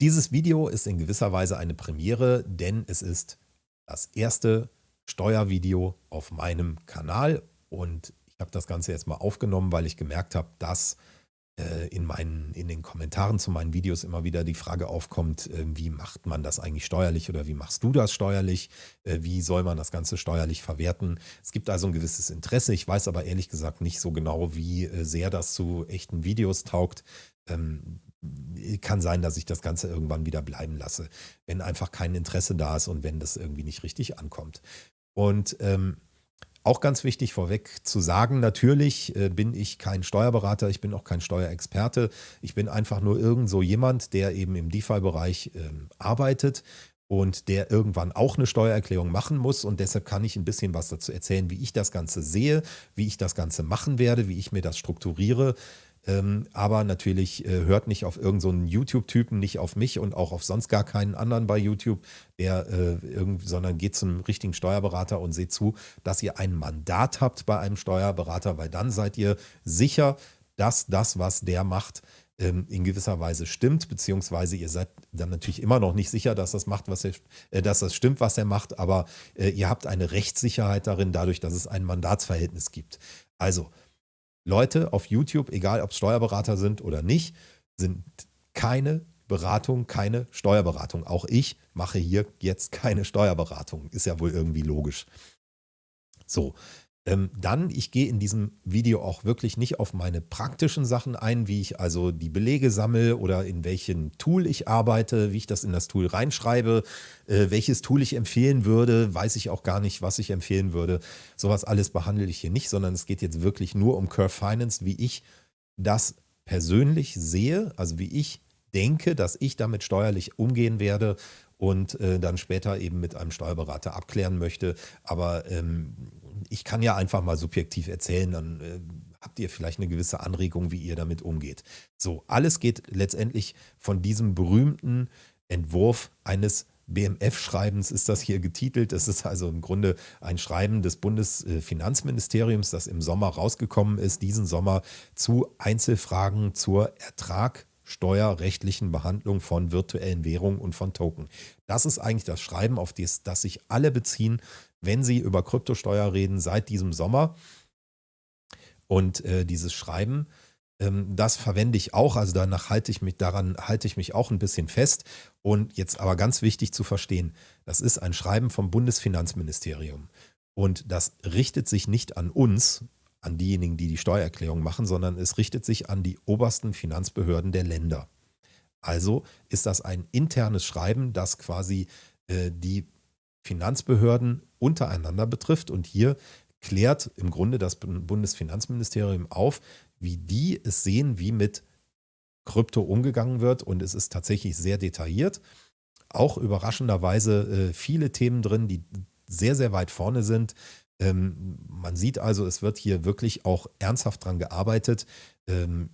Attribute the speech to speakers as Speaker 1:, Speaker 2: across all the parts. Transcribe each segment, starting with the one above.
Speaker 1: Dieses Video ist in gewisser Weise eine Premiere, denn es ist das erste Steuervideo auf meinem Kanal und ich habe das Ganze jetzt mal aufgenommen, weil ich gemerkt habe, dass äh, in, meinen, in den Kommentaren zu meinen Videos immer wieder die Frage aufkommt, äh, wie macht man das eigentlich steuerlich oder wie machst du das steuerlich? Äh, wie soll man das Ganze steuerlich verwerten? Es gibt also ein gewisses Interesse. Ich weiß aber ehrlich gesagt nicht so genau, wie sehr das zu echten Videos taugt. Ähm, kann sein, dass ich das Ganze irgendwann wieder bleiben lasse, wenn einfach kein Interesse da ist und wenn das irgendwie nicht richtig ankommt. Und ähm, auch ganz wichtig vorweg zu sagen, natürlich äh, bin ich kein Steuerberater, ich bin auch kein Steuerexperte. Ich bin einfach nur irgend so jemand, der eben im DeFi-Bereich äh, arbeitet und der irgendwann auch eine Steuererklärung machen muss. Und deshalb kann ich ein bisschen was dazu erzählen, wie ich das Ganze sehe, wie ich das Ganze machen werde, wie ich mir das strukturiere. Ähm, aber natürlich äh, hört nicht auf irgendeinen so YouTube-Typen, nicht auf mich und auch auf sonst gar keinen anderen bei YouTube, der äh, irgendwie, sondern geht zum richtigen Steuerberater und seht zu, dass ihr ein Mandat habt bei einem Steuerberater, weil dann seid ihr sicher, dass das, was der macht, ähm, in gewisser Weise stimmt, beziehungsweise ihr seid dann natürlich immer noch nicht sicher, dass das macht, was er, äh, dass das stimmt, was er macht, aber äh, ihr habt eine Rechtssicherheit darin, dadurch, dass es ein Mandatsverhältnis gibt. Also Leute auf YouTube, egal ob Steuerberater sind oder nicht, sind keine Beratung, keine Steuerberatung. Auch ich mache hier jetzt keine Steuerberatung. Ist ja wohl irgendwie logisch. So, ähm, dann, ich gehe in diesem Video auch wirklich nicht auf meine praktischen Sachen ein, wie ich also die Belege sammle oder in welchem Tool ich arbeite, wie ich das in das Tool reinschreibe, äh, welches Tool ich empfehlen würde, weiß ich auch gar nicht, was ich empfehlen würde. Sowas alles behandle ich hier nicht, sondern es geht jetzt wirklich nur um Curve Finance, wie ich das persönlich sehe, also wie ich denke, dass ich damit steuerlich umgehen werde und äh, dann später eben mit einem Steuerberater abklären möchte. Aber ähm, ich kann ja einfach mal subjektiv erzählen, dann äh, habt ihr vielleicht eine gewisse Anregung, wie ihr damit umgeht. So, alles geht letztendlich von diesem berühmten Entwurf eines BMF-Schreibens ist das hier getitelt. Das ist also im Grunde ein Schreiben des Bundesfinanzministeriums, das im Sommer rausgekommen ist, diesen Sommer zu Einzelfragen zur Ertragsteuerrechtlichen Behandlung von virtuellen Währungen und von Token. Das ist eigentlich das Schreiben, auf das, das sich alle beziehen, wenn Sie über Kryptosteuer reden seit diesem Sommer. Und äh, dieses Schreiben, ähm, das verwende ich auch, also danach halte ich mich, daran halte ich mich auch ein bisschen fest. Und jetzt aber ganz wichtig zu verstehen, das ist ein Schreiben vom Bundesfinanzministerium. Und das richtet sich nicht an uns, an diejenigen, die die Steuererklärung machen, sondern es richtet sich an die obersten Finanzbehörden der Länder. Also ist das ein internes Schreiben, das quasi äh, die Finanzbehörden untereinander betrifft. Und hier klärt im Grunde das Bundesfinanzministerium auf, wie die es sehen, wie mit Krypto umgegangen wird. Und es ist tatsächlich sehr detailliert. Auch überraschenderweise äh, viele Themen drin, die sehr, sehr weit vorne sind. Ähm, man sieht also, es wird hier wirklich auch ernsthaft dran gearbeitet. Ähm,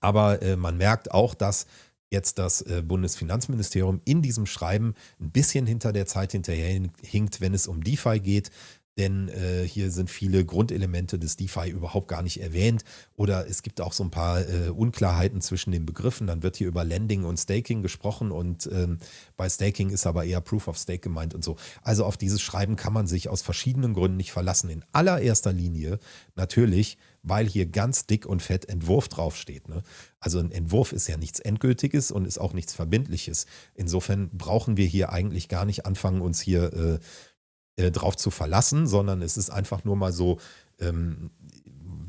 Speaker 1: aber äh, man merkt auch, dass jetzt das äh, Bundesfinanzministerium in diesem Schreiben ein bisschen hinter der Zeit hinterher hinkt, wenn es um DeFi geht denn äh, hier sind viele Grundelemente des DeFi überhaupt gar nicht erwähnt oder es gibt auch so ein paar äh, Unklarheiten zwischen den Begriffen. Dann wird hier über Lending und Staking gesprochen und ähm, bei Staking ist aber eher Proof of Stake gemeint und so. Also auf dieses Schreiben kann man sich aus verschiedenen Gründen nicht verlassen. In allererster Linie natürlich, weil hier ganz dick und fett Entwurf draufsteht. Ne? Also ein Entwurf ist ja nichts Endgültiges und ist auch nichts Verbindliches. Insofern brauchen wir hier eigentlich gar nicht anfangen, uns hier äh, äh, drauf zu verlassen, sondern es ist einfach nur mal so ähm,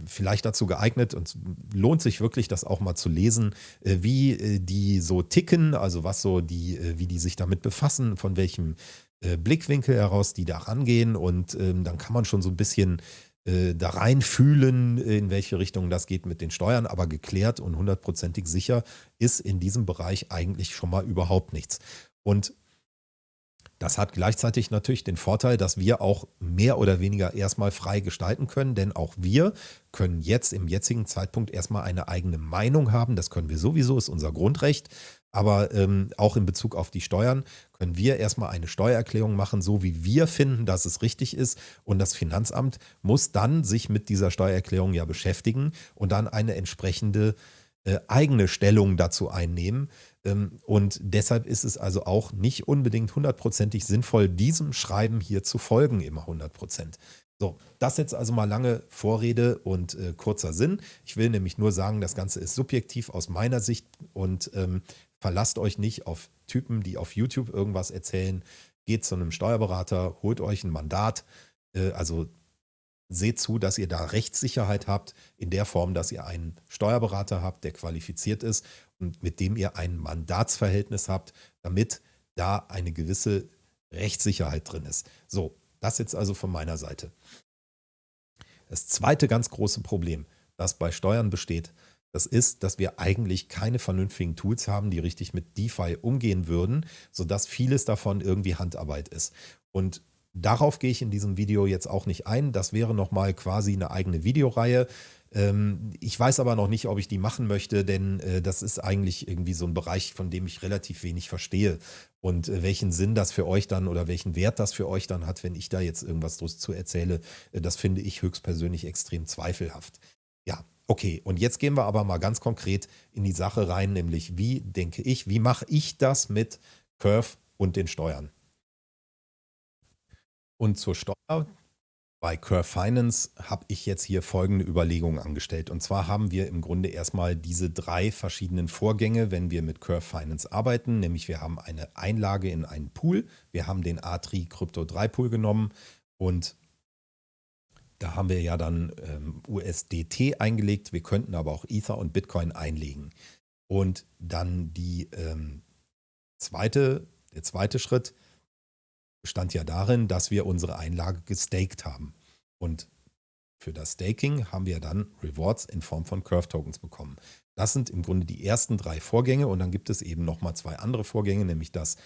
Speaker 1: vielleicht dazu geeignet und lohnt sich wirklich, das auch mal zu lesen, äh, wie äh, die so ticken, also was so die, äh, wie die sich damit befassen, von welchem äh, Blickwinkel heraus die da rangehen und ähm, dann kann man schon so ein bisschen äh, da reinfühlen, in welche Richtung das geht mit den Steuern, aber geklärt und hundertprozentig sicher ist in diesem Bereich eigentlich schon mal überhaupt nichts. Und das hat gleichzeitig natürlich den Vorteil, dass wir auch mehr oder weniger erstmal frei gestalten können, denn auch wir können jetzt im jetzigen Zeitpunkt erstmal eine eigene Meinung haben. Das können wir sowieso, ist unser Grundrecht. Aber ähm, auch in Bezug auf die Steuern können wir erstmal eine Steuererklärung machen, so wie wir finden, dass es richtig ist. Und das Finanzamt muss dann sich mit dieser Steuererklärung ja beschäftigen und dann eine entsprechende äh, eigene Stellung dazu einnehmen. Ähm, und deshalb ist es also auch nicht unbedingt hundertprozentig sinnvoll, diesem Schreiben hier zu folgen, immer hundertprozentig. So, das jetzt also mal lange Vorrede und äh, kurzer Sinn. Ich will nämlich nur sagen, das Ganze ist subjektiv aus meiner Sicht und ähm, verlasst euch nicht auf Typen, die auf YouTube irgendwas erzählen. Geht zu einem Steuerberater, holt euch ein Mandat. Äh, also seht zu, dass ihr da Rechtssicherheit habt, in der Form, dass ihr einen Steuerberater habt, der qualifiziert ist und mit dem ihr ein Mandatsverhältnis habt, damit da eine gewisse Rechtssicherheit drin ist. So, das jetzt also von meiner Seite. Das zweite ganz große Problem, das bei Steuern besteht, das ist, dass wir eigentlich keine vernünftigen Tools haben, die richtig mit DeFi umgehen würden, sodass vieles davon irgendwie Handarbeit ist. Und darauf gehe ich in diesem Video jetzt auch nicht ein. Das wäre nochmal quasi eine eigene Videoreihe. Ähm, ich weiß aber noch nicht, ob ich die machen möchte, denn äh, das ist eigentlich irgendwie so ein Bereich, von dem ich relativ wenig verstehe. Und äh, welchen Sinn das für euch dann oder welchen Wert das für euch dann hat, wenn ich da jetzt irgendwas zu erzähle, äh, das finde ich höchstpersönlich extrem zweifelhaft. Ja, okay. Und jetzt gehen wir aber mal ganz konkret in die Sache rein, nämlich wie denke ich, wie mache ich das mit Curve und den Steuern? Und zur Steuer, bei Curve Finance habe ich jetzt hier folgende Überlegungen angestellt. Und zwar haben wir im Grunde erstmal diese drei verschiedenen Vorgänge, wenn wir mit Curve Finance arbeiten. Nämlich wir haben eine Einlage in einen Pool. Wir haben den A3 Crypto 3 Pool genommen und da haben wir ja dann ähm, USDT eingelegt. Wir könnten aber auch Ether und Bitcoin einlegen. Und dann die ähm, zweite, der zweite Schritt, bestand ja darin, dass wir unsere Einlage gestaked haben. Und für das Staking haben wir dann Rewards in Form von Curve Tokens bekommen. Das sind im Grunde die ersten drei Vorgänge und dann gibt es eben nochmal zwei andere Vorgänge, nämlich das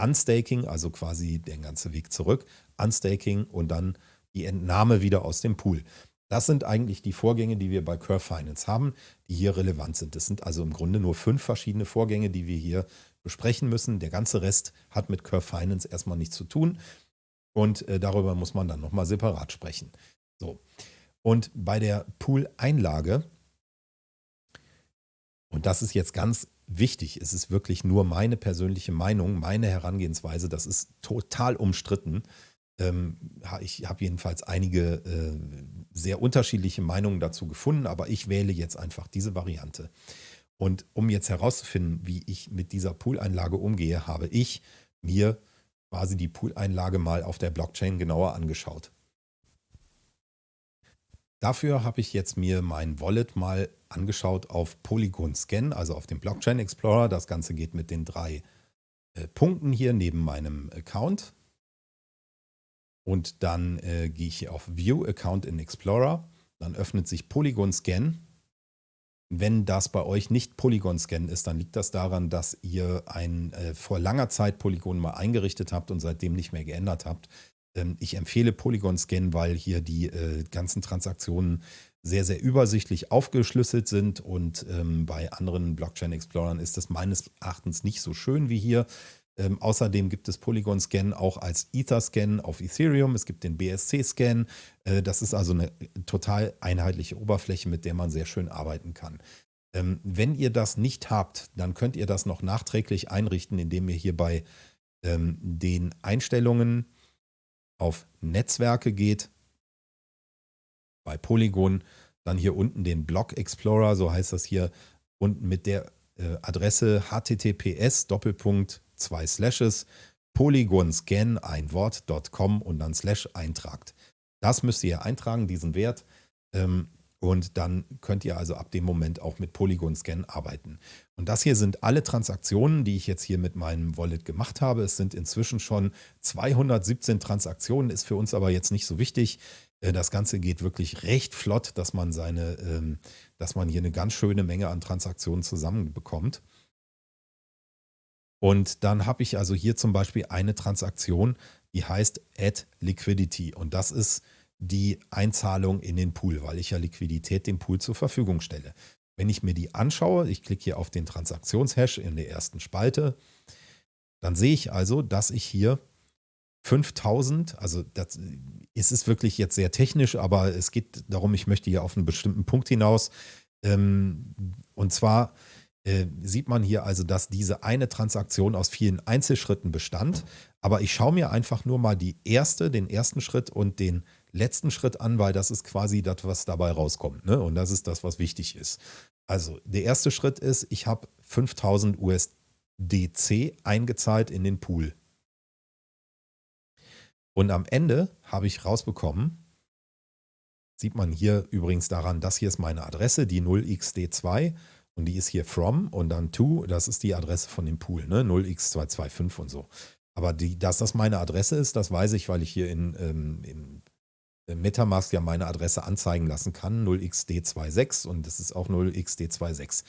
Speaker 1: Unstaking, also quasi der ganze Weg zurück, Unstaking und dann die Entnahme wieder aus dem Pool. Das sind eigentlich die Vorgänge, die wir bei Curve Finance haben, die hier relevant sind. Das sind also im Grunde nur fünf verschiedene Vorgänge, die wir hier besprechen müssen. Der ganze Rest hat mit Curve Finance erstmal nichts zu tun. Und äh, darüber muss man dann nochmal separat sprechen. So. Und bei der Pool-Einlage, und das ist jetzt ganz wichtig, es ist wirklich nur meine persönliche Meinung, meine Herangehensweise, das ist total umstritten. Ähm, ich habe jedenfalls einige äh, sehr unterschiedliche Meinungen dazu gefunden, aber ich wähle jetzt einfach diese Variante. Und um jetzt herauszufinden, wie ich mit dieser Pooleinlage umgehe, habe ich mir quasi die Pooleinlage mal auf der Blockchain genauer angeschaut. Dafür habe ich jetzt mir mein Wallet mal angeschaut auf Polygon Scan, also auf dem Blockchain Explorer. Das Ganze geht mit den drei äh, Punkten hier neben meinem Account. Und dann äh, gehe ich hier auf View Account in Explorer. Dann öffnet sich Polygon Scan wenn das bei euch nicht Polygon-Scan ist, dann liegt das daran, dass ihr ein äh, vor langer Zeit Polygon mal eingerichtet habt und seitdem nicht mehr geändert habt. Ähm, ich empfehle Polygon-Scan, weil hier die äh, ganzen Transaktionen sehr, sehr übersichtlich aufgeschlüsselt sind und ähm, bei anderen Blockchain-Explorern ist das meines Erachtens nicht so schön wie hier. Ähm, außerdem gibt es Polygon-Scan auch als Ether-Scan auf Ethereum. Es gibt den BSC-Scan. Äh, das ist also eine total einheitliche Oberfläche, mit der man sehr schön arbeiten kann. Ähm, wenn ihr das nicht habt, dann könnt ihr das noch nachträglich einrichten, indem ihr hier bei ähm, den Einstellungen auf Netzwerke geht, bei Polygon, dann hier unten den Block Explorer, so heißt das hier, unten mit der äh, Adresse https Doppelpunkt zwei Slashes, Polygon Scan, ein Wort.com und dann Slash eintragt. Das müsst ihr eintragen, diesen Wert. Ähm, und dann könnt ihr also ab dem Moment auch mit Polygon Scan arbeiten. Und das hier sind alle Transaktionen, die ich jetzt hier mit meinem Wallet gemacht habe. Es sind inzwischen schon 217 Transaktionen, ist für uns aber jetzt nicht so wichtig. Äh, das Ganze geht wirklich recht flott, dass man seine, ähm, dass man hier eine ganz schöne Menge an Transaktionen zusammenbekommt. Und dann habe ich also hier zum Beispiel eine Transaktion, die heißt Add Liquidity. Und das ist die Einzahlung in den Pool, weil ich ja Liquidität dem Pool zur Verfügung stelle. Wenn ich mir die anschaue, ich klicke hier auf den Transaktionshash in der ersten Spalte, dann sehe ich also, dass ich hier 5000, also das es ist wirklich jetzt sehr technisch, aber es geht darum, ich möchte hier auf einen bestimmten Punkt hinaus. Ähm, Und zwar äh, sieht man hier also, dass diese eine Transaktion aus vielen Einzelschritten bestand. Aber ich schaue mir einfach nur mal die erste, den ersten Schritt und den letzten Schritt an, weil das ist quasi das, was dabei rauskommt. Ne? Und das ist das, was wichtig ist. Also der erste Schritt ist, ich habe 5000 USDC eingezahlt in den Pool. Und am Ende habe ich rausbekommen, sieht man hier übrigens daran, das hier ist meine Adresse, die 0xd2 und die ist hier from und dann to, das ist die Adresse von dem Pool, ne? 0x225 und so. Aber die, dass das meine Adresse ist, das weiß ich, weil ich hier in, ähm, in Metamask ja meine Adresse anzeigen lassen kann, 0xd26 und das ist auch 0xd26.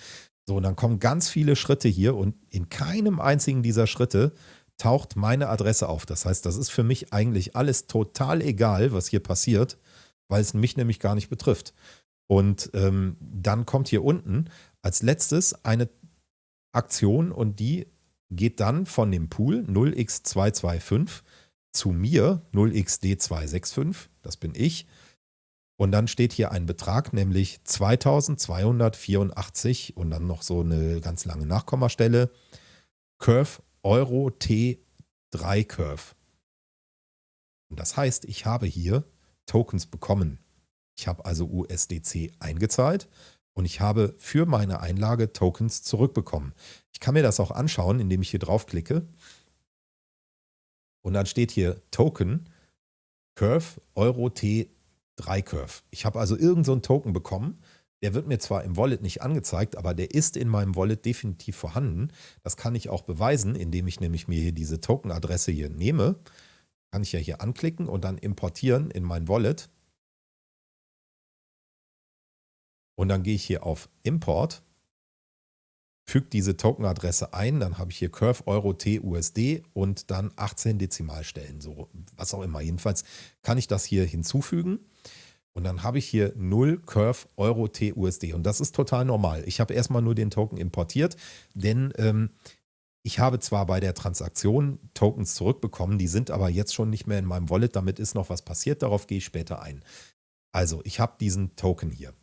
Speaker 1: So, und dann kommen ganz viele Schritte hier und in keinem einzigen dieser Schritte taucht meine Adresse auf. Das heißt, das ist für mich eigentlich alles total egal, was hier passiert, weil es mich nämlich gar nicht betrifft. Und ähm, dann kommt hier unten als letztes eine Aktion und die geht dann von dem Pool 0x225 zu mir 0xd265, das bin ich. Und dann steht hier ein Betrag, nämlich 2284 und dann noch so eine ganz lange Nachkommastelle. Curve Euro T3 Curve. Und das heißt, ich habe hier Tokens bekommen. Ich habe also USDC eingezahlt und ich habe für meine Einlage Tokens zurückbekommen. Ich kann mir das auch anschauen, indem ich hier draufklicke. Und dann steht hier Token Curve Euro T3 Curve. Ich habe also irgendeinen so Token bekommen. Der wird mir zwar im Wallet nicht angezeigt, aber der ist in meinem Wallet definitiv vorhanden. Das kann ich auch beweisen, indem ich nämlich mir hier diese Token-Adresse hier nehme. Kann ich ja hier anklicken und dann importieren in mein Wallet. Und dann gehe ich hier auf Import füge diese Token-Adresse ein, dann habe ich hier Curve Euro T USD und dann 18 Dezimalstellen, so was auch immer. Jedenfalls kann ich das hier hinzufügen und dann habe ich hier 0 Curve Euro T USD und das ist total normal. Ich habe erstmal nur den Token importiert, denn ähm, ich habe zwar bei der Transaktion Tokens zurückbekommen, die sind aber jetzt schon nicht mehr in meinem Wallet, damit ist noch was passiert, darauf gehe ich später ein. Also ich habe diesen Token hier.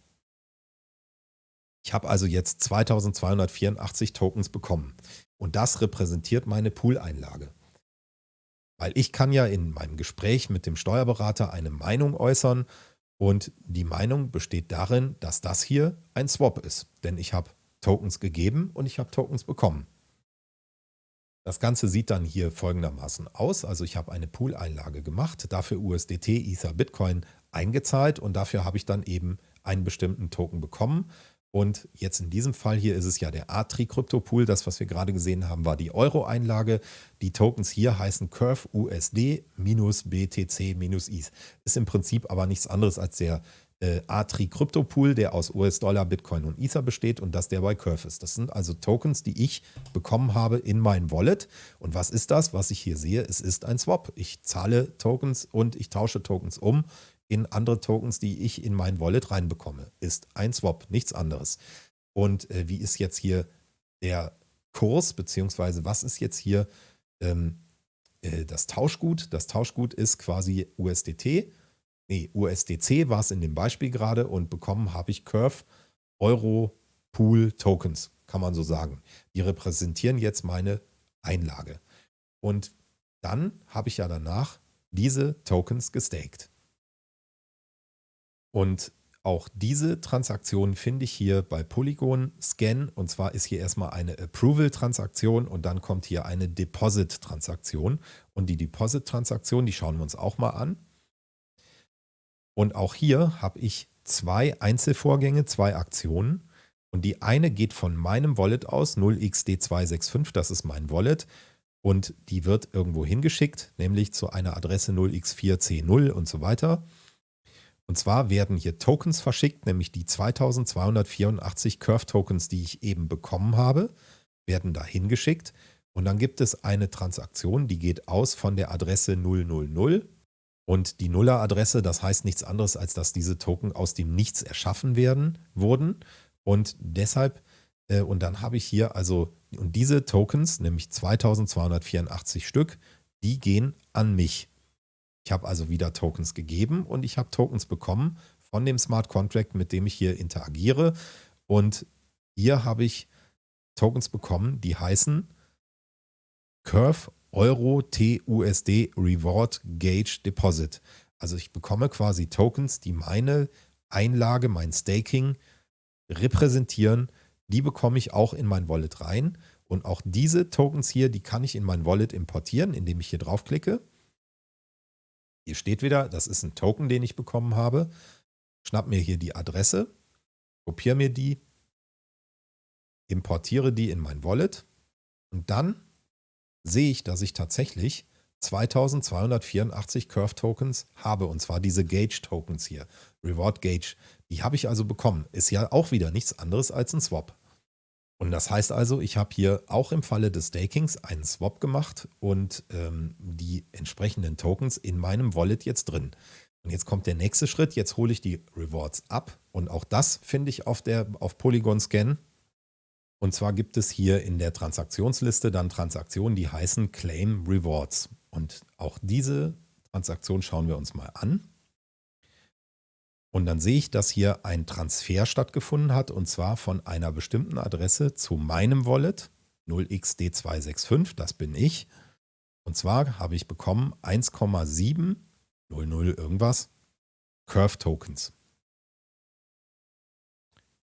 Speaker 1: Ich habe also jetzt 2284 Tokens bekommen. Und das repräsentiert meine Pool-Einlage. Weil ich kann ja in meinem Gespräch mit dem Steuerberater eine Meinung äußern und die Meinung besteht darin, dass das hier ein Swap ist. Denn ich habe Tokens gegeben und ich habe Tokens bekommen. Das Ganze sieht dann hier folgendermaßen aus. Also ich habe eine Pool-Einlage gemacht, dafür USDT, Ether, Bitcoin eingezahlt und dafür habe ich dann eben einen bestimmten Token bekommen. Und jetzt in diesem Fall hier ist es ja der Atri Crypto Pool. Das, was wir gerade gesehen haben, war die Euro-Einlage. Die Tokens hier heißen Curve USD minus BTC minus ETH. Ist im Prinzip aber nichts anderes als der äh, Atri Crypto Pool, der aus US-Dollar, Bitcoin und Ether besteht und das der bei Curve ist. Das sind also Tokens, die ich bekommen habe in mein Wallet. Und was ist das, was ich hier sehe? Es ist ein Swap. Ich zahle Tokens und ich tausche Tokens um in andere Tokens, die ich in mein Wallet reinbekomme. Ist ein Swap, nichts anderes. Und äh, wie ist jetzt hier der Kurs, beziehungsweise was ist jetzt hier ähm, äh, das Tauschgut? Das Tauschgut ist quasi USDT. Nee, USDC war es in dem Beispiel gerade und bekommen habe ich Curve Euro Pool Tokens, kann man so sagen. Die repräsentieren jetzt meine Einlage. Und dann habe ich ja danach diese Tokens gestaked. Und auch diese Transaktion finde ich hier bei Polygon Scan. Und zwar ist hier erstmal eine Approval-Transaktion und dann kommt hier eine Deposit-Transaktion. Und die Deposit-Transaktion, die schauen wir uns auch mal an. Und auch hier habe ich zwei Einzelvorgänge, zwei Aktionen. Und die eine geht von meinem Wallet aus, 0xd265, das ist mein Wallet. Und die wird irgendwo hingeschickt, nämlich zu einer Adresse 0x4c0 und so weiter. Und zwar werden hier Tokens verschickt, nämlich die 2284 Curve-Tokens, die ich eben bekommen habe, werden da hingeschickt. Und dann gibt es eine Transaktion, die geht aus von der Adresse 000. Und die Nuller-Adresse, das heißt nichts anderes, als dass diese Token aus dem Nichts erschaffen werden, wurden. Und deshalb, äh, und dann habe ich hier also, und diese Tokens, nämlich 2284 Stück, die gehen an mich. Ich habe also wieder Tokens gegeben und ich habe Tokens bekommen von dem Smart Contract, mit dem ich hier interagiere. Und hier habe ich Tokens bekommen, die heißen Curve Euro TUSD Reward Gauge Deposit. Also ich bekomme quasi Tokens, die meine Einlage, mein Staking repräsentieren. Die bekomme ich auch in mein Wallet rein. Und auch diese Tokens hier, die kann ich in mein Wallet importieren, indem ich hier draufklicke. Hier steht wieder, das ist ein Token, den ich bekommen habe. Schnapp mir hier die Adresse, kopiere mir die, importiere die in mein Wallet und dann sehe ich, dass ich tatsächlich 2284 Curve Tokens habe und zwar diese Gauge Tokens hier, Reward Gauge. Die habe ich also bekommen. Ist ja auch wieder nichts anderes als ein Swap. Und das heißt also, ich habe hier auch im Falle des Stakings einen Swap gemacht und ähm, die entsprechenden Tokens in meinem Wallet jetzt drin. Und jetzt kommt der nächste Schritt. Jetzt hole ich die Rewards ab und auch das finde ich auf, der, auf Polygon Scan. Und zwar gibt es hier in der Transaktionsliste dann Transaktionen, die heißen Claim Rewards. Und auch diese Transaktion schauen wir uns mal an. Und dann sehe ich, dass hier ein Transfer stattgefunden hat und zwar von einer bestimmten Adresse zu meinem Wallet 0xd265, das bin ich. Und zwar habe ich bekommen 1,700 irgendwas Curve Tokens.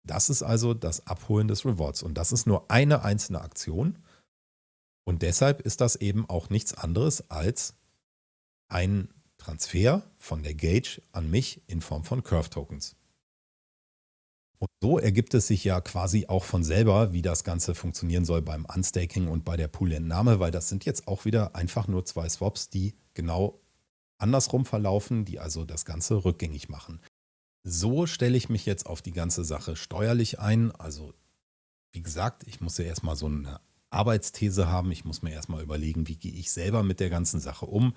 Speaker 1: Das ist also das Abholen des Rewards und das ist nur eine einzelne Aktion und deshalb ist das eben auch nichts anderes als ein Transfer von der Gauge an mich in Form von Curve Tokens. Und so ergibt es sich ja quasi auch von selber, wie das Ganze funktionieren soll beim Unstaking und bei der Poolentnahme, weil das sind jetzt auch wieder einfach nur zwei Swaps, die genau andersrum verlaufen, die also das Ganze rückgängig machen. So stelle ich mich jetzt auf die ganze Sache steuerlich ein. Also wie gesagt, ich muss ja erstmal so eine Arbeitsthese haben. Ich muss mir erstmal überlegen, wie gehe ich selber mit der ganzen Sache um.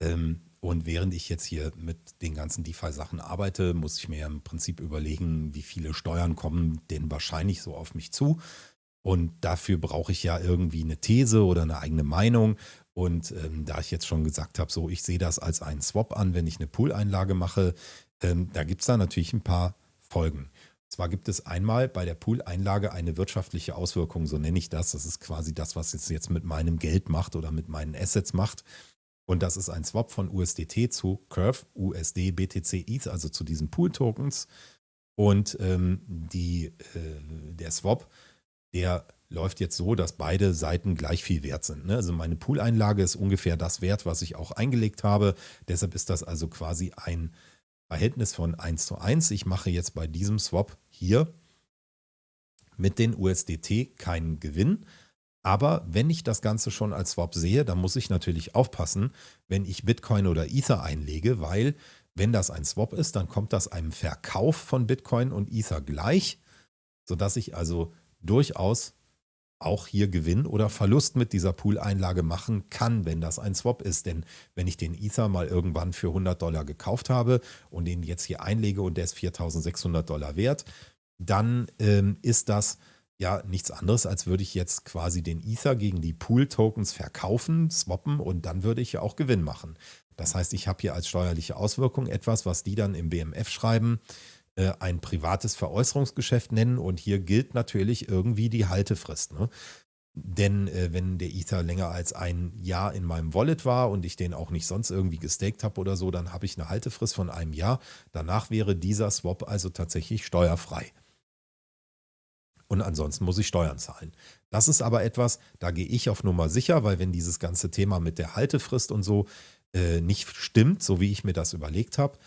Speaker 1: Ähm, und während ich jetzt hier mit den ganzen DeFi-Sachen arbeite, muss ich mir im Prinzip überlegen, wie viele Steuern kommen denn wahrscheinlich so auf mich zu. Und dafür brauche ich ja irgendwie eine These oder eine eigene Meinung. Und ähm, da ich jetzt schon gesagt habe, so ich sehe das als einen Swap an, wenn ich eine Pool-Einlage mache, ähm, da gibt es da natürlich ein paar Folgen. Zwar gibt es einmal bei der Pool-Einlage eine wirtschaftliche Auswirkung, so nenne ich das. Das ist quasi das, was es jetzt mit meinem Geld macht oder mit meinen Assets macht. Und das ist ein Swap von USDT zu Curve, USD, BTC, ETH, also zu diesen Pool-Tokens. Und ähm, die, äh, der Swap, der läuft jetzt so, dass beide Seiten gleich viel wert sind. Ne? Also meine Pool-Einlage ist ungefähr das Wert, was ich auch eingelegt habe. Deshalb ist das also quasi ein Verhältnis von 1 zu 1. Ich mache jetzt bei diesem Swap hier mit den USDT keinen Gewinn, aber wenn ich das Ganze schon als Swap sehe, dann muss ich natürlich aufpassen, wenn ich Bitcoin oder Ether einlege, weil wenn das ein Swap ist, dann kommt das einem Verkauf von Bitcoin und Ether gleich, sodass ich also durchaus auch hier Gewinn oder Verlust mit dieser Pool-Einlage machen kann, wenn das ein Swap ist. Denn wenn ich den Ether mal irgendwann für 100 Dollar gekauft habe und den jetzt hier einlege und der ist 4600 Dollar wert, dann ähm, ist das ja nichts anderes, als würde ich jetzt quasi den Ether gegen die Pool-Tokens verkaufen, swappen und dann würde ich ja auch Gewinn machen. Das heißt, ich habe hier als steuerliche Auswirkung etwas, was die dann im BMF schreiben, äh, ein privates Veräußerungsgeschäft nennen und hier gilt natürlich irgendwie die Haltefrist. Ne? Denn äh, wenn der Ether länger als ein Jahr in meinem Wallet war und ich den auch nicht sonst irgendwie gestaked habe oder so, dann habe ich eine Haltefrist von einem Jahr. Danach wäre dieser Swap also tatsächlich steuerfrei. Und ansonsten muss ich Steuern zahlen. Das ist aber etwas, da gehe ich auf Nummer sicher, weil wenn dieses ganze Thema mit der Haltefrist und so äh, nicht stimmt, so wie ich mir das überlegt habe,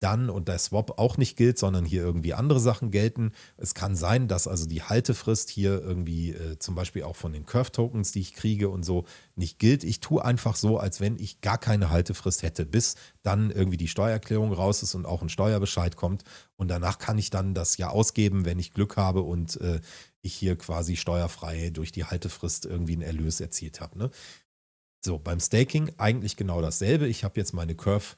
Speaker 1: dann und der Swap auch nicht gilt, sondern hier irgendwie andere Sachen gelten. Es kann sein, dass also die Haltefrist hier irgendwie äh, zum Beispiel auch von den Curve-Tokens, die ich kriege und so, nicht gilt. Ich tue einfach so, als wenn ich gar keine Haltefrist hätte, bis dann irgendwie die Steuererklärung raus ist und auch ein Steuerbescheid kommt. Und danach kann ich dann das ja ausgeben, wenn ich Glück habe und äh, ich hier quasi steuerfrei durch die Haltefrist irgendwie einen Erlös erzielt habe. Ne? So, beim Staking eigentlich genau dasselbe. Ich habe jetzt meine Curve-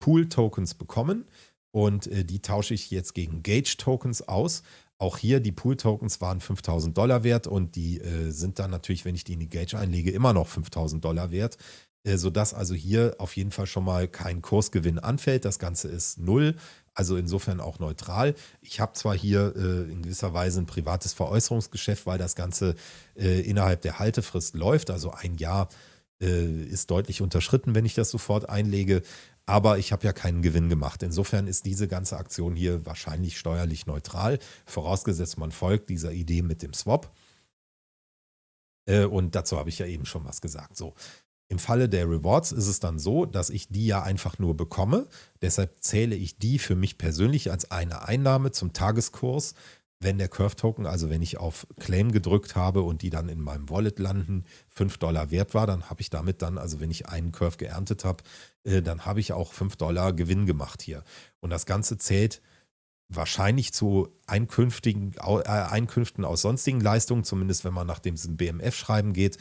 Speaker 1: Pool-Tokens bekommen und äh, die tausche ich jetzt gegen Gauge-Tokens aus. Auch hier, die Pool-Tokens waren 5000 Dollar wert und die äh, sind dann natürlich, wenn ich die in die Gauge einlege, immer noch 5000 Dollar wert, äh, sodass also hier auf jeden Fall schon mal kein Kursgewinn anfällt. Das Ganze ist null. also insofern auch neutral. Ich habe zwar hier äh, in gewisser Weise ein privates Veräußerungsgeschäft, weil das Ganze äh, innerhalb der Haltefrist läuft, also ein Jahr äh, ist deutlich unterschritten, wenn ich das sofort einlege, aber ich habe ja keinen Gewinn gemacht. Insofern ist diese ganze Aktion hier wahrscheinlich steuerlich neutral, vorausgesetzt man folgt dieser Idee mit dem Swap. Äh, und dazu habe ich ja eben schon was gesagt. So, im Falle der Rewards ist es dann so, dass ich die ja einfach nur bekomme. Deshalb zähle ich die für mich persönlich als eine Einnahme zum Tageskurs. Wenn der Curve-Token, also wenn ich auf Claim gedrückt habe und die dann in meinem Wallet landen, 5 Dollar wert war, dann habe ich damit dann, also wenn ich einen Curve geerntet habe, äh, dann habe ich auch 5 Dollar Gewinn gemacht hier. Und das Ganze zählt wahrscheinlich zu Einkünftigen, äh, Einkünften aus sonstigen Leistungen, zumindest wenn man nach dem BMF-Schreiben geht.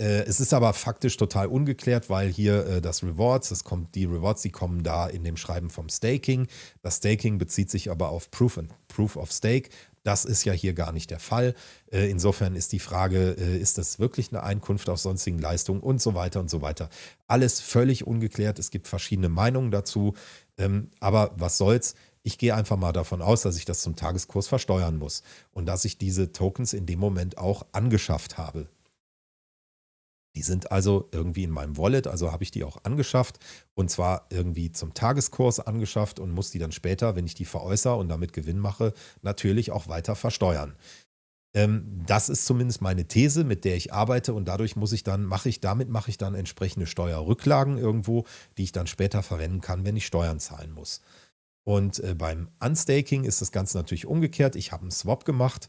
Speaker 1: Äh, es ist aber faktisch total ungeklärt, weil hier äh, das Rewards, das kommt, die Rewards, die kommen da in dem Schreiben vom Staking. Das Staking bezieht sich aber auf Proof, and, Proof of Stake. Das ist ja hier gar nicht der Fall. Äh, insofern ist die Frage, ist das wirklich eine Einkunft aus sonstigen Leistungen und so weiter und so weiter. Alles völlig ungeklärt. Es gibt verschiedene Meinungen dazu. Ähm, aber was soll's? Ich gehe einfach mal davon aus, dass ich das zum Tageskurs versteuern muss und dass ich diese Tokens in dem Moment auch angeschafft habe. Die sind also irgendwie in meinem Wallet, also habe ich die auch angeschafft und zwar irgendwie zum Tageskurs angeschafft und muss die dann später, wenn ich die veräußere und damit Gewinn mache, natürlich auch weiter versteuern. Ähm, das ist zumindest meine These, mit der ich arbeite und dadurch muss ich dann, mache ich, damit mache ich dann entsprechende Steuerrücklagen irgendwo, die ich dann später verwenden kann, wenn ich Steuern zahlen muss. Und äh, beim Unstaking ist das Ganze natürlich umgekehrt. Ich habe einen Swap gemacht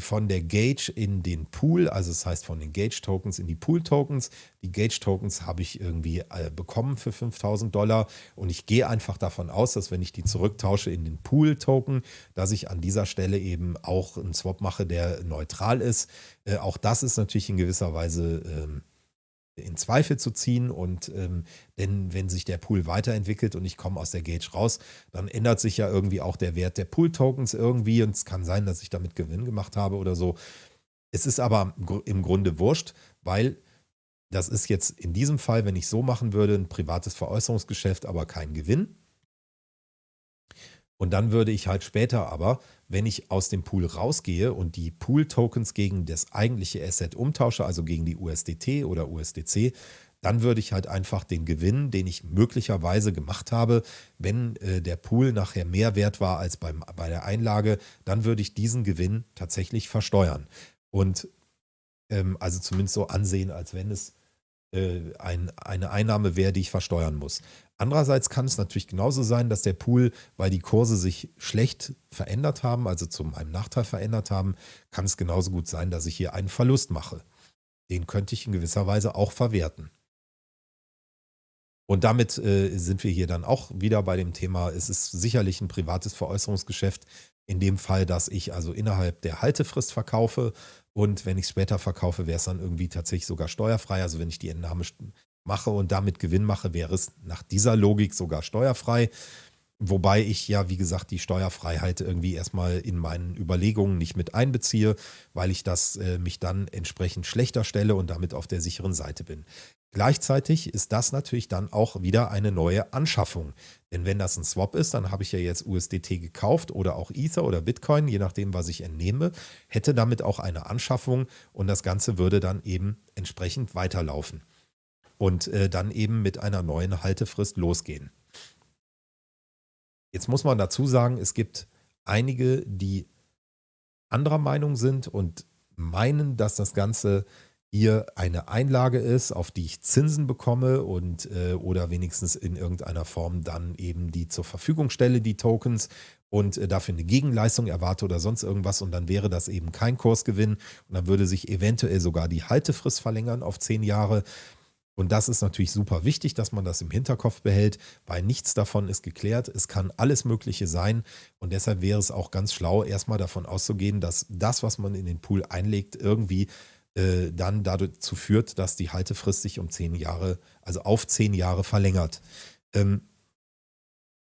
Speaker 1: von der Gage in den Pool, also das heißt von den Gage-Tokens in die Pool-Tokens. Die Gage-Tokens habe ich irgendwie äh, bekommen für 5000 Dollar und ich gehe einfach davon aus, dass wenn ich die zurücktausche in den Pool-Token, dass ich an dieser Stelle eben auch einen Swap mache, der neutral ist. Äh, auch das ist natürlich in gewisser Weise ähm, in Zweifel zu ziehen. Und ähm, denn wenn sich der Pool weiterentwickelt und ich komme aus der Gage raus, dann ändert sich ja irgendwie auch der Wert der Pool-Tokens irgendwie. Und es kann sein, dass ich damit Gewinn gemacht habe oder so. Es ist aber im Grunde wurscht, weil das ist jetzt in diesem Fall, wenn ich so machen würde, ein privates Veräußerungsgeschäft, aber kein Gewinn. Und dann würde ich halt später aber, wenn ich aus dem Pool rausgehe und die Pool-Tokens gegen das eigentliche Asset umtausche, also gegen die USDT oder USDC, dann würde ich halt einfach den Gewinn, den ich möglicherweise gemacht habe, wenn äh, der Pool nachher mehr wert war als beim, bei der Einlage, dann würde ich diesen Gewinn tatsächlich versteuern. Und ähm, also zumindest so ansehen, als wenn es äh, ein, eine Einnahme wäre, die ich versteuern muss. Andererseits kann es natürlich genauso sein, dass der Pool, weil die Kurse sich schlecht verändert haben, also zu meinem Nachteil verändert haben, kann es genauso gut sein, dass ich hier einen Verlust mache. Den könnte ich in gewisser Weise auch verwerten. Und damit äh, sind wir hier dann auch wieder bei dem Thema, es ist sicherlich ein privates Veräußerungsgeschäft, in dem Fall, dass ich also innerhalb der Haltefrist verkaufe und wenn ich es später verkaufe, wäre es dann irgendwie tatsächlich sogar steuerfrei. Also wenn ich die Entnahme mache und damit Gewinn mache, wäre es nach dieser Logik sogar steuerfrei. Wobei ich ja, wie gesagt, die Steuerfreiheit irgendwie erstmal in meinen Überlegungen nicht mit einbeziehe, weil ich das äh, mich dann entsprechend schlechter stelle und damit auf der sicheren Seite bin. Gleichzeitig ist das natürlich dann auch wieder eine neue Anschaffung. Denn wenn das ein Swap ist, dann habe ich ja jetzt USDT gekauft oder auch Ether oder Bitcoin, je nachdem, was ich entnehme, hätte damit auch eine Anschaffung und das Ganze würde dann eben entsprechend weiterlaufen und äh, dann eben mit einer neuen Haltefrist losgehen. Jetzt muss man dazu sagen, es gibt einige, die anderer Meinung sind und meinen, dass das Ganze hier eine Einlage ist, auf die ich Zinsen bekomme und äh, oder wenigstens in irgendeiner Form dann eben die zur Verfügung stelle, die Tokens und äh, dafür eine Gegenleistung erwarte oder sonst irgendwas und dann wäre das eben kein Kursgewinn und dann würde sich eventuell sogar die Haltefrist verlängern auf zehn Jahre. Und das ist natürlich super wichtig, dass man das im Hinterkopf behält, weil nichts davon ist geklärt. Es kann alles Mögliche sein. Und deshalb wäre es auch ganz schlau, erstmal davon auszugehen, dass das, was man in den Pool einlegt, irgendwie äh, dann dazu führt, dass die Haltefrist sich um zehn Jahre, also auf zehn Jahre verlängert. Ähm,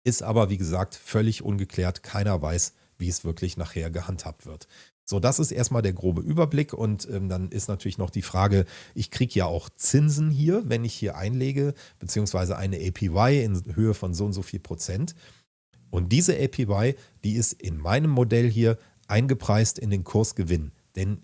Speaker 1: ist aber, wie gesagt, völlig ungeklärt. Keiner weiß, wie es wirklich nachher gehandhabt wird. So, das ist erstmal der grobe Überblick und ähm, dann ist natürlich noch die Frage, ich kriege ja auch Zinsen hier, wenn ich hier einlege, beziehungsweise eine APY in Höhe von so und so viel Prozent. Und diese APY, die ist in meinem Modell hier eingepreist in den Kursgewinn. Denn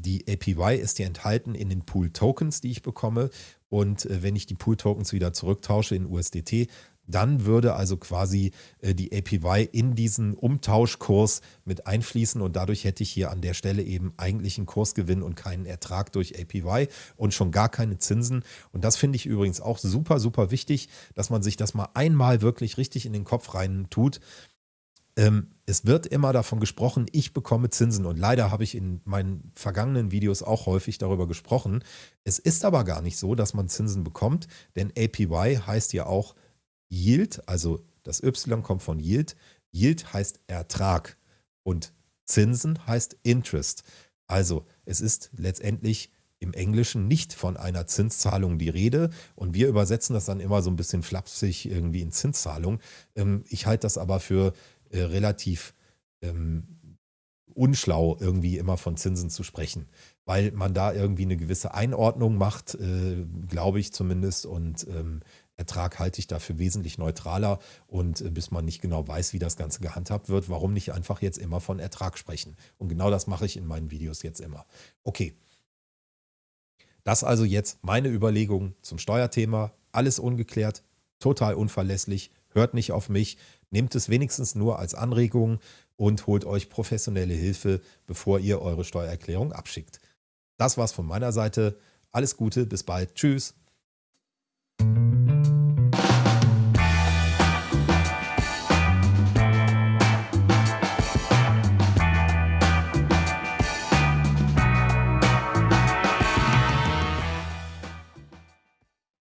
Speaker 1: die APY ist ja enthalten in den Pool-Tokens, die ich bekomme. Und äh, wenn ich die Pool-Tokens wieder zurücktausche in USDT, dann würde also quasi äh, die APY in diesen Umtauschkurs mit einfließen und dadurch hätte ich hier an der Stelle eben eigentlich einen Kursgewinn und keinen Ertrag durch APY und schon gar keine Zinsen. Und das finde ich übrigens auch super, super wichtig, dass man sich das mal einmal wirklich richtig in den Kopf rein tut. Ähm, es wird immer davon gesprochen, ich bekomme Zinsen und leider habe ich in meinen vergangenen Videos auch häufig darüber gesprochen. Es ist aber gar nicht so, dass man Zinsen bekommt, denn APY heißt ja auch Yield, also das Y kommt von Yield. Yield heißt Ertrag und Zinsen heißt Interest. Also es ist letztendlich im Englischen nicht von einer Zinszahlung die Rede und wir übersetzen das dann immer so ein bisschen flapsig irgendwie in Zinszahlung. Ähm, ich halte das aber für äh, relativ ähm, unschlau, irgendwie immer von Zinsen zu sprechen, weil man da irgendwie eine gewisse Einordnung macht, äh, glaube ich zumindest, und ähm, Ertrag halte ich dafür wesentlich neutraler und äh, bis man nicht genau weiß, wie das Ganze gehandhabt wird, warum nicht einfach jetzt immer von Ertrag sprechen? Und genau das mache ich in meinen Videos jetzt immer. Okay. Das also jetzt meine Überlegungen zum Steuerthema. Alles ungeklärt, total unverlässlich. Hört nicht auf mich. Nehmt es wenigstens nur als Anregung und holt euch professionelle Hilfe, bevor ihr eure Steuererklärung abschickt. Das war's von meiner Seite. Alles Gute, bis bald. Tschüss.